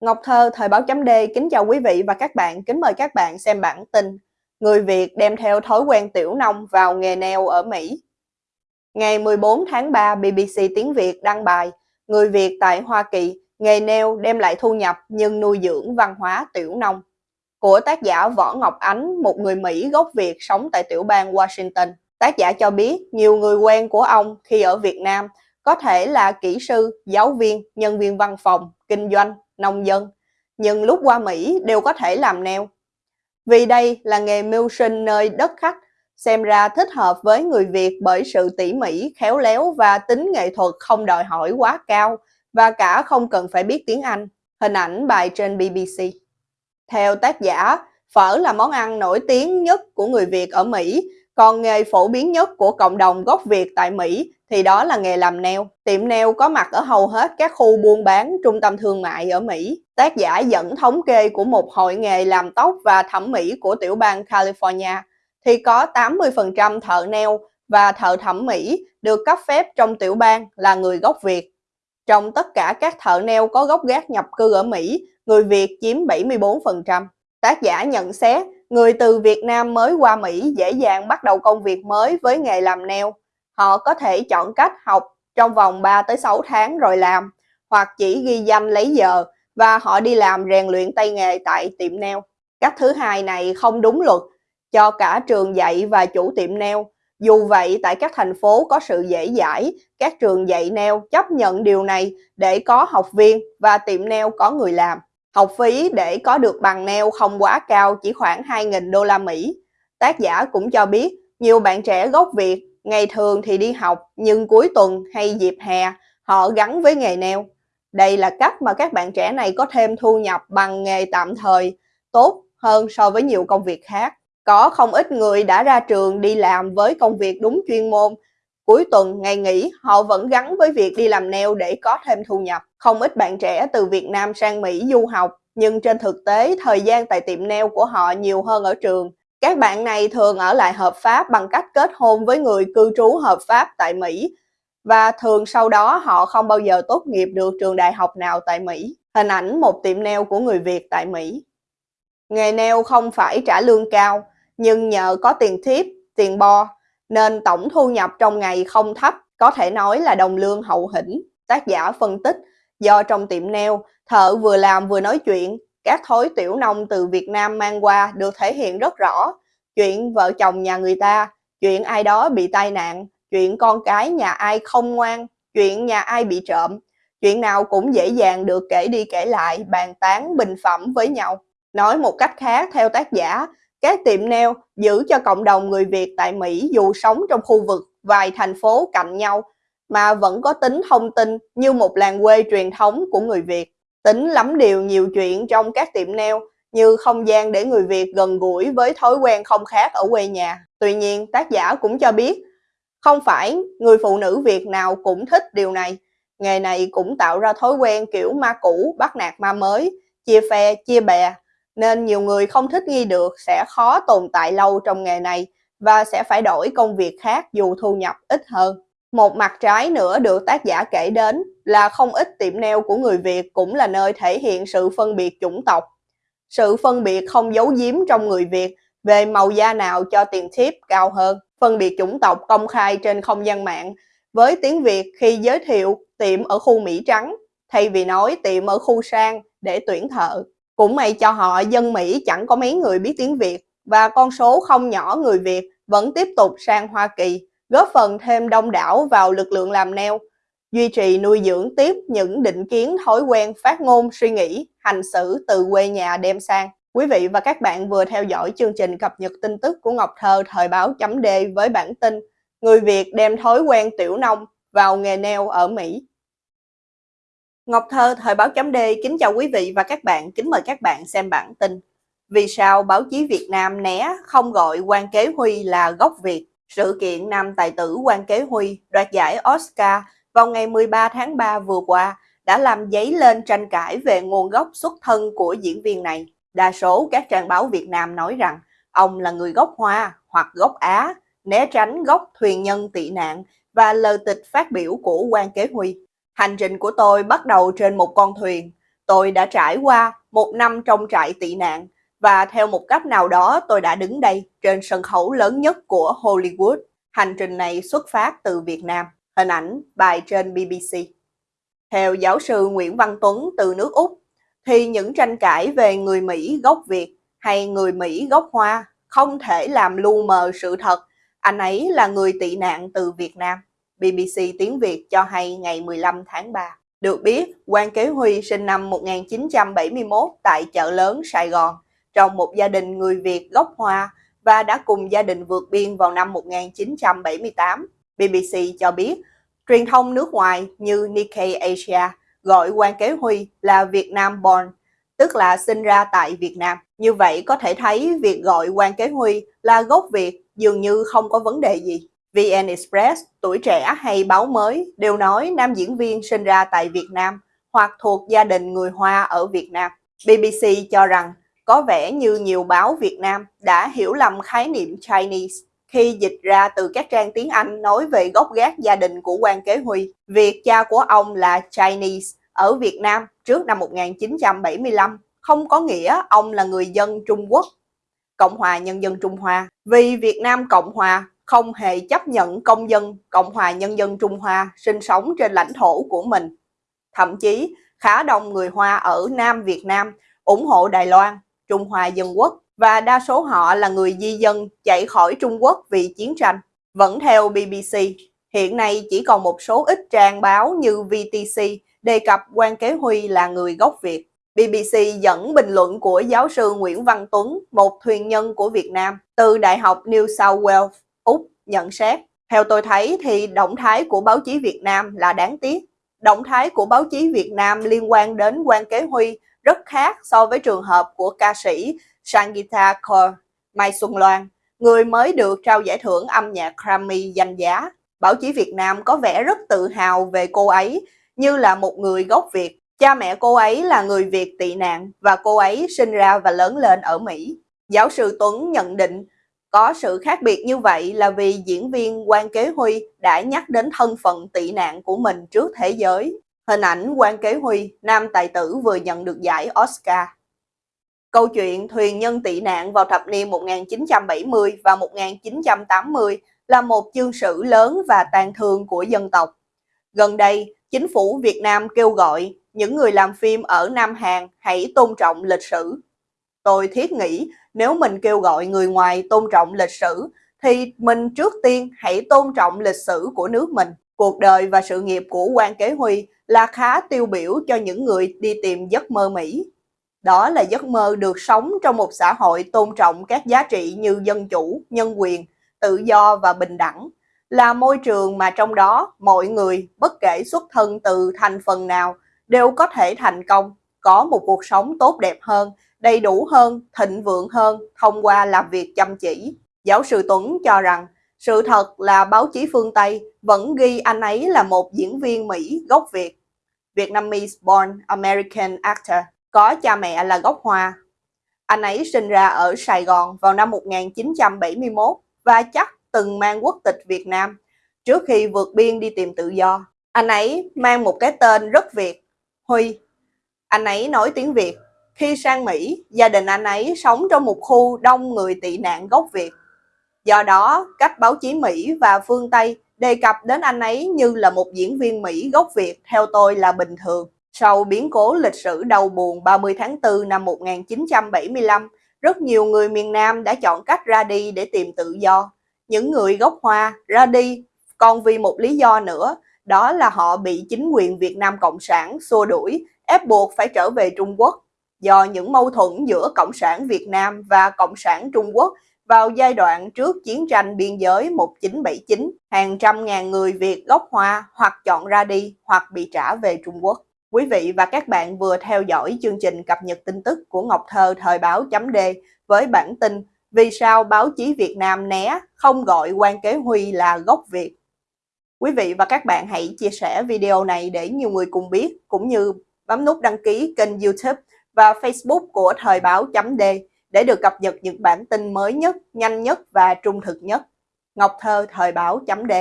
Ngọc Thơ, Thời báo chấm D, kính chào quý vị và các bạn, kính mời các bạn xem bản tin Người Việt đem theo thói quen tiểu nông vào nghề neo ở Mỹ. Ngày 14 tháng 3, BBC Tiếng Việt đăng bài Người Việt tại Hoa Kỳ, nghề neo đem lại thu nhập nhưng nuôi dưỡng văn hóa tiểu nông. Của tác giả Võ Ngọc Ánh, một người Mỹ gốc Việt sống tại tiểu bang Washington. Tác giả cho biết nhiều người quen của ông khi ở Việt Nam có thể là kỹ sư, giáo viên, nhân viên văn phòng, kinh doanh, nông dân, nhưng lúc qua Mỹ đều có thể làm neo. Vì đây là nghề mưu sinh nơi đất khách, xem ra thích hợp với người Việt bởi sự tỉ mỉ, khéo léo và tính nghệ thuật không đòi hỏi quá cao và cả không cần phải biết tiếng Anh. Hình ảnh bài trên BBC. Theo tác giả, phở là món ăn nổi tiếng nhất của người Việt ở Mỹ, còn nghề phổ biến nhất của cộng đồng gốc Việt tại Mỹ thì đó là nghề làm neo. Tiệm neo có mặt ở hầu hết các khu buôn bán, trung tâm thương mại ở Mỹ. Tác giả dẫn thống kê của một hội nghề làm tóc và thẩm mỹ của tiểu bang California thì có 80% thợ neo và thợ thẩm mỹ được cấp phép trong tiểu bang là người gốc Việt. Trong tất cả các thợ neo có gốc gác nhập cư ở Mỹ, người Việt chiếm 74%. Tác giả nhận xét, người từ Việt Nam mới qua Mỹ dễ dàng bắt đầu công việc mới với nghề làm neo họ có thể chọn cách học trong vòng 3 tới 6 tháng rồi làm, hoặc chỉ ghi danh lấy giờ và họ đi làm rèn luyện tay nghề tại tiệm nail. Cách thứ hai này không đúng luật cho cả trường dạy và chủ tiệm nail. Dù vậy, tại các thành phố có sự dễ dãi, các trường dạy nail chấp nhận điều này để có học viên và tiệm nail có người làm. Học phí để có được bằng neo không quá cao, chỉ khoảng 2.000 đô la Mỹ. Tác giả cũng cho biết nhiều bạn trẻ gốc Việt Ngày thường thì đi học, nhưng cuối tuần hay dịp hè, họ gắn với nghề neo. Đây là cách mà các bạn trẻ này có thêm thu nhập bằng nghề tạm thời tốt hơn so với nhiều công việc khác. Có không ít người đã ra trường đi làm với công việc đúng chuyên môn. Cuối tuần, ngày nghỉ, họ vẫn gắn với việc đi làm neo để có thêm thu nhập. Không ít bạn trẻ từ Việt Nam sang Mỹ du học, nhưng trên thực tế, thời gian tại tiệm neo của họ nhiều hơn ở trường. Các bạn này thường ở lại hợp pháp bằng cách kết hôn với người cư trú hợp pháp tại Mỹ và thường sau đó họ không bao giờ tốt nghiệp được trường đại học nào tại Mỹ. Hình ảnh một tiệm nail của người Việt tại Mỹ. Nghề nail không phải trả lương cao, nhưng nhờ có tiền thiếp, tiền bo, nên tổng thu nhập trong ngày không thấp, có thể nói là đồng lương hậu hĩnh. Tác giả phân tích, do trong tiệm neo, thợ vừa làm vừa nói chuyện, các thối tiểu nông từ Việt Nam mang qua được thể hiện rất rõ. Chuyện vợ chồng nhà người ta, chuyện ai đó bị tai nạn, chuyện con cái nhà ai không ngoan, chuyện nhà ai bị trộm. Chuyện nào cũng dễ dàng được kể đi kể lại, bàn tán, bình phẩm với nhau. Nói một cách khác, theo tác giả, các tiệm nail giữ cho cộng đồng người Việt tại Mỹ dù sống trong khu vực vài thành phố cạnh nhau mà vẫn có tính thông tin như một làng quê truyền thống của người Việt. Tính lắm điều nhiều chuyện trong các tiệm nail như không gian để người Việt gần gũi với thói quen không khác ở quê nhà. Tuy nhiên, tác giả cũng cho biết, không phải người phụ nữ Việt nào cũng thích điều này. Nghề này cũng tạo ra thói quen kiểu ma cũ bắt nạt ma mới, chia phe, chia bè, nên nhiều người không thích nghi được sẽ khó tồn tại lâu trong nghề này và sẽ phải đổi công việc khác dù thu nhập ít hơn. Một mặt trái nữa được tác giả kể đến là không ít tiệm nail của người Việt cũng là nơi thể hiện sự phân biệt chủng tộc. Sự phân biệt không giấu giếm trong người Việt về màu da nào cho tiền tip cao hơn. Phân biệt chủng tộc công khai trên không gian mạng, với tiếng Việt khi giới thiệu tiệm ở khu Mỹ Trắng, thay vì nói tiệm ở khu sang để tuyển thợ. Cũng may cho họ dân Mỹ chẳng có mấy người biết tiếng Việt và con số không nhỏ người Việt vẫn tiếp tục sang Hoa Kỳ góp phần thêm đông đảo vào lực lượng làm neo, duy trì nuôi dưỡng tiếp những định kiến thói quen phát ngôn suy nghĩ, hành xử từ quê nhà đem sang. Quý vị và các bạn vừa theo dõi chương trình cập nhật tin tức của Ngọc Thơ thời báo chấm D với bản tin Người Việt đem thói quen tiểu nông vào nghề neo ở Mỹ. Ngọc Thơ thời báo chấm D kính chào quý vị và các bạn, kính mời các bạn xem bản tin. Vì sao báo chí Việt Nam né không gọi quan kế Huy là gốc Việt? Sự kiện nam tài tử Quan Kế Huy đoạt giải Oscar vào ngày 13 tháng 3 vừa qua đã làm dấy lên tranh cãi về nguồn gốc xuất thân của diễn viên này. Đa số các trang báo Việt Nam nói rằng ông là người gốc Hoa hoặc gốc Á, né tránh gốc thuyền nhân tị nạn và lời tịch phát biểu của Quan Kế Huy. Hành trình của tôi bắt đầu trên một con thuyền. Tôi đã trải qua một năm trong trại tị nạn và theo một cách nào đó tôi đã đứng đây trên sân khấu lớn nhất của Hollywood. Hành trình này xuất phát từ Việt Nam. Hình ảnh bài trên BBC. Theo giáo sư Nguyễn Văn Tuấn từ nước Úc, thì những tranh cãi về người Mỹ gốc Việt hay người Mỹ gốc Hoa không thể làm lu mờ sự thật. Anh ấy là người tị nạn từ Việt Nam. BBC tiếng Việt cho hay ngày 15 tháng 3. Được biết, Quan Kế Huy sinh năm 1971 tại chợ lớn Sài Gòn, trong một gia đình người Việt gốc Hoa và đã cùng gia đình vượt biên vào năm 1978. BBC cho biết, truyền thông nước ngoài như Nikkei Asia gọi Quan Kế Huy là Việt Nam born, tức là sinh ra tại Việt Nam. Như vậy có thể thấy việc gọi Quan Kế Huy là gốc Việt dường như không có vấn đề gì. VN Express, Tuổi Trẻ hay Báo Mới đều nói nam diễn viên sinh ra tại Việt Nam hoặc thuộc gia đình người Hoa ở Việt Nam. BBC cho rằng có vẻ như nhiều báo Việt Nam đã hiểu lầm khái niệm Chinese khi dịch ra từ các trang tiếng Anh nói về gốc gác gia đình của quan kế Huy. Việc cha của ông là Chinese ở Việt Nam trước năm 1975 không có nghĩa ông là người dân Trung Quốc, Cộng hòa Nhân dân Trung Hoa. Vì Việt Nam Cộng Hòa không hề chấp nhận công dân Cộng hòa Nhân dân Trung Hoa sinh sống trên lãnh thổ của mình. Thậm chí, khá đông người Hoa ở Nam Việt Nam ủng hộ Đài Loan, Trung Hoa Dân Quốc và đa số họ là người di dân chạy khỏi Trung Quốc vì chiến tranh. Vẫn theo BBC, hiện nay chỉ còn một số ít trang báo như VTC đề cập quan kế Huy là người gốc Việt. BBC dẫn bình luận của giáo sư Nguyễn Văn Tuấn, một thuyền nhân của Việt Nam, từ Đại học New South Wales, Úc, nhận xét. Theo tôi thấy thì động thái của báo chí Việt Nam là đáng tiếc. Động thái của báo chí Việt Nam liên quan đến quan kế Huy rất khác so với trường hợp của ca sĩ Sangita Kaur, Mai Xuân Loan, người mới được trao giải thưởng âm nhạc Grammy danh giá. Báo chí Việt Nam có vẻ rất tự hào về cô ấy như là một người gốc Việt. Cha mẹ cô ấy là người Việt tị nạn và cô ấy sinh ra và lớn lên ở Mỹ. Giáo sư Tuấn nhận định có sự khác biệt như vậy là vì diễn viên Quan Kế Huy đã nhắc đến thân phận tị nạn của mình trước thế giới. Hình ảnh Quan Kế Huy, nam tài tử vừa nhận được giải Oscar. Câu chuyện thuyền nhân tị nạn vào thập niên 1970 và 1980 là một chương sử lớn và tàn thương của dân tộc. Gần đây, chính phủ Việt Nam kêu gọi những người làm phim ở Nam Hàn hãy tôn trọng lịch sử. Tôi thiết nghĩ nếu mình kêu gọi người ngoài tôn trọng lịch sử, thì mình trước tiên hãy tôn trọng lịch sử của nước mình. Cuộc đời và sự nghiệp của quan Kế Huy là khá tiêu biểu cho những người đi tìm giấc mơ Mỹ. Đó là giấc mơ được sống trong một xã hội tôn trọng các giá trị như dân chủ, nhân quyền, tự do và bình đẳng, là môi trường mà trong đó mọi người, bất kể xuất thân từ thành phần nào, đều có thể thành công, có một cuộc sống tốt đẹp hơn, đầy đủ hơn, thịnh vượng hơn thông qua làm việc chăm chỉ. Giáo sư Tuấn cho rằng, sự thật là báo chí phương Tây vẫn ghi anh ấy là một diễn viên Mỹ gốc Việt. Vietnamese born American actor có cha mẹ là gốc Hoa. Anh ấy sinh ra ở Sài Gòn vào năm 1971 và chắc từng mang quốc tịch Việt Nam trước khi vượt biên đi tìm tự do. Anh ấy mang một cái tên rất Việt, Huy. Anh ấy nói tiếng Việt. Khi sang Mỹ, gia đình anh ấy sống trong một khu đông người tị nạn gốc Việt. Do đó, cách báo chí Mỹ và phương Tây đề cập đến anh ấy như là một diễn viên Mỹ gốc Việt theo tôi là bình thường. Sau biến cố lịch sử đau buồn 30 tháng 4 năm 1975, rất nhiều người miền Nam đã chọn cách ra đi để tìm tự do. Những người gốc Hoa ra đi còn vì một lý do nữa, đó là họ bị chính quyền Việt Nam Cộng sản xua đuổi, ép buộc phải trở về Trung Quốc. Do những mâu thuẫn giữa Cộng sản Việt Nam và Cộng sản Trung Quốc vào giai đoạn trước chiến tranh biên giới 1979, hàng trăm ngàn người Việt gốc Hoa hoặc chọn ra đi hoặc bị trả về Trung Quốc. Quý vị và các bạn vừa theo dõi chương trình cập nhật tin tức của Ngọc Thơ thời báo chấm D với bản tin Vì sao báo chí Việt Nam né không gọi quan kế Huy là gốc Việt. Quý vị và các bạn hãy chia sẻ video này để nhiều người cùng biết cũng như bấm nút đăng ký kênh youtube và facebook của thời báo chấm D để được cập nhật những bản tin mới nhất, nhanh nhất và trung thực nhất. Ngọc Thơ thời báo chấm D